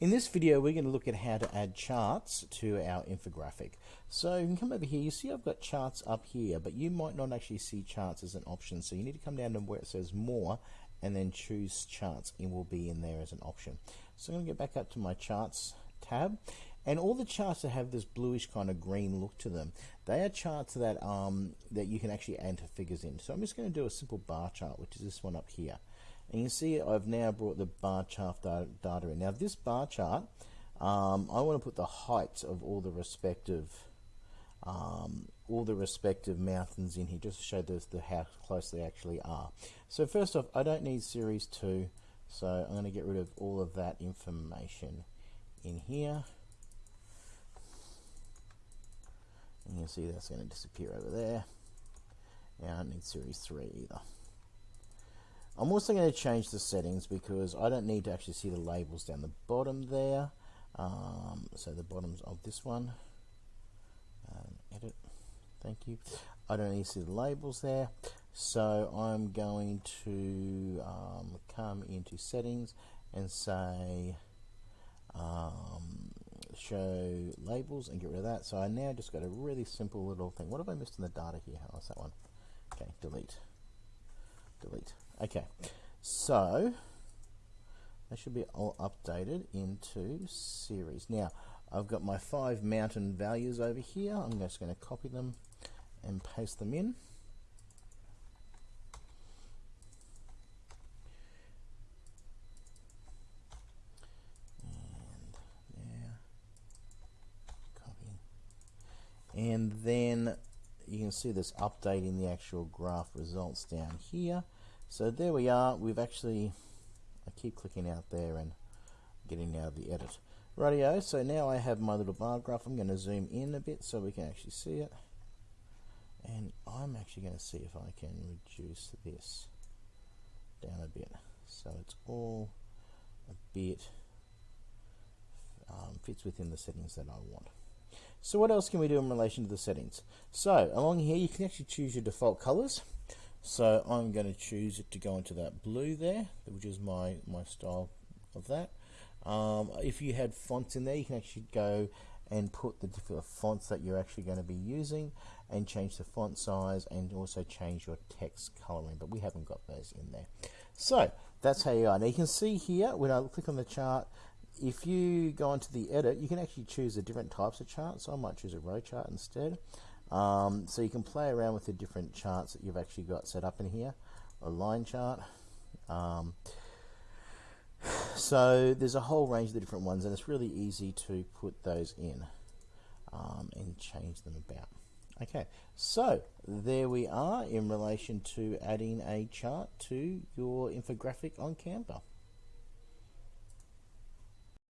In this video, we're going to look at how to add charts to our infographic. So you can come over here, you see I've got charts up here, but you might not actually see charts as an option. So you need to come down to where it says more and then choose charts. It will be in there as an option. So I'm going to get back up to my charts tab. And all the charts that have this bluish kind of green look to them, they are charts that um, that you can actually enter figures in. So I'm just going to do a simple bar chart, which is this one up here. And you can see I've now brought the bar chart data in. Now this bar chart, um, I want to put the heights of all the respective um, all the respective mountains in here just to show the, the how close they actually are. So first off, I don't need series 2, so I'm going to get rid of all of that information in here. And you'll see that's going to disappear over there. And I don't need series 3 either. I'm also going to change the settings because I don't need to actually see the labels down the bottom there. Um, so the bottoms of this one. Um, edit. Thank you. I don't need to see the labels there. So I'm going to um, come into settings and say um, show labels and get rid of that. So I now just got a really simple little thing. What have I missed in the data here? How's that one? Okay, delete. Delete. Okay, so they should be all updated into series. Now, I've got my five mountain values over here. I'm just going to copy them and paste them in. and then you can see this updating the actual graph results down here so there we are. We've actually I keep clicking out there and getting out of the edit. Radio so now I have my little bar graph. I'm going to zoom in a bit so we can actually see it. And I'm actually going to see if I can reduce this down a bit. So it's all a bit um, fits within the settings that I want. So what else can we do in relation to the settings? So along here you can actually choose your default colors. So I'm going to choose it to go into that blue there, which is my, my style of that. Um, if you had fonts in there, you can actually go and put the different fonts that you're actually going to be using and change the font size and also change your text coloring, but we haven't got those in there. So that's how you are. Now you can see here, when I click on the chart, if you go into the edit, you can actually choose the different types of charts. So I might choose a row chart instead. Um, so you can play around with the different charts that you've actually got set up in here. A line chart. Um, so there's a whole range of the different ones and it's really easy to put those in um, and change them about. Okay, so there we are in relation to adding a chart to your infographic on Canva.